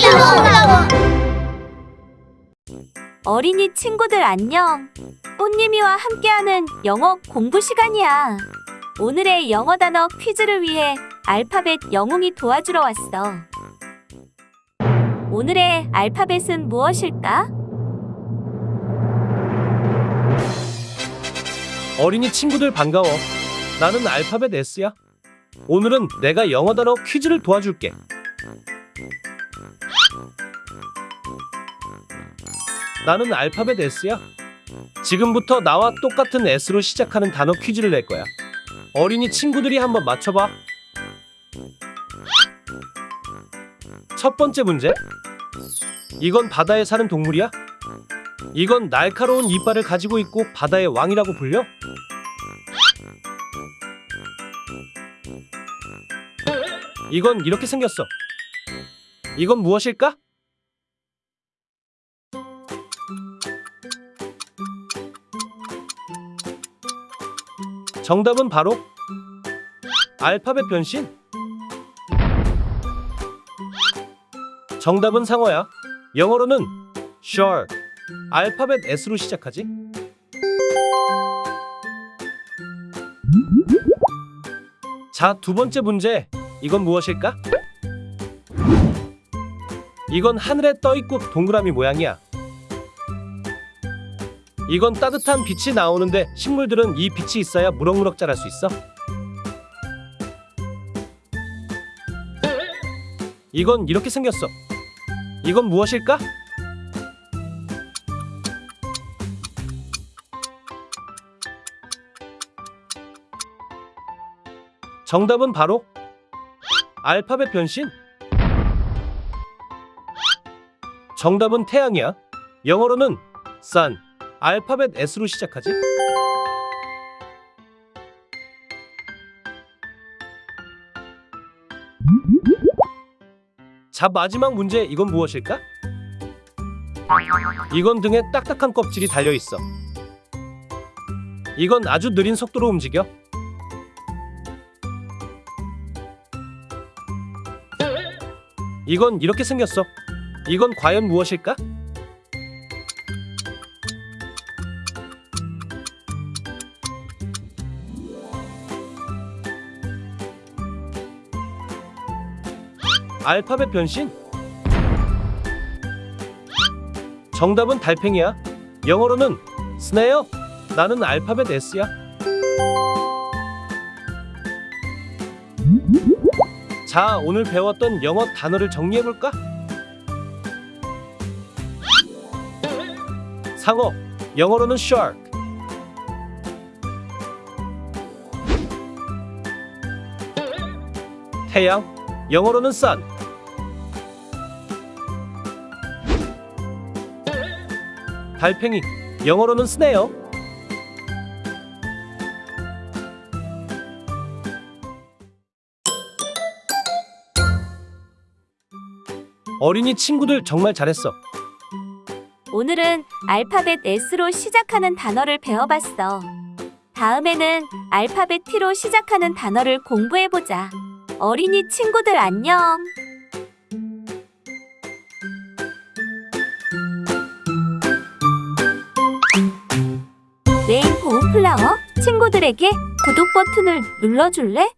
콜라보 어린이 친구들 안녕. 꽃님이와 함께하는 영어 공부 시간이야. 오늘의 영어 단어 퀴즈를 위해 알파벳 영웅이 도와주러 왔어. 오늘의 알파벳은 무엇일까? 어린이 친구들 반가워. 나는 알파벳 S야. 오늘은 내가 영어 단어 퀴즈를 도와줄게. 나는 알파벳 S야. 지금부터 나와 똑같은 S로 시작하는 단어 퀴즈를 낼 거야. 어린이 친구들이 한번 맞춰봐. 첫 번째 문제. 이건 바다에 사는 동물이야? 이건 날카로운 이빨을 가지고 있고 바다의 왕이라고 불려? 이건 이렇게 생겼어. 이건 무엇일까? 정답은 바로 알파벳 변신. 정답은 상어야. 영어로는 shark. 알파벳 S로 시작하지? 자, 두 번째 문제. 이건 무엇일까? 이건 하늘에 떠 있고 동그라미 모양이야. 이건 따뜻한 빛이 나오는데 식물들은 이 빛이 있어야 무럭무럭 자랄 수 있어. 이건 이렇게 생겼어. 이건 무엇일까? 정답은 바로 알파벳 변신. 정답은 태양이야. 영어로는 sun. 알파벳 S로 시작하지? 자, 마지막 문제 이건 무엇일까? 이건 등에 딱딱한 껍질이 달려 있어. 이건 아주 느린 속도로 움직여. 이건 이렇게 생겼어. 이건 과연 무엇일까? 알파벳 변신? 정답은 달팽이야. 영어로는 스네어. 나는 알파벳 S야. 자, 오늘 배웠던 영어 단어를 정리해 볼까? 상어. 영어로는 shark. 태양. 영어로는 sun. 달팽이. 영어로는 snail. 어린이 친구들 정말 잘했어. 오늘은 알파벳 S로 시작하는 단어를 배워봤어. 다음에는 알파벳 T로 시작하는 단어를 공부해보자. 어린이 친구들 안녕. 플라워 친구들에게 구독 버튼을 눌러줄래?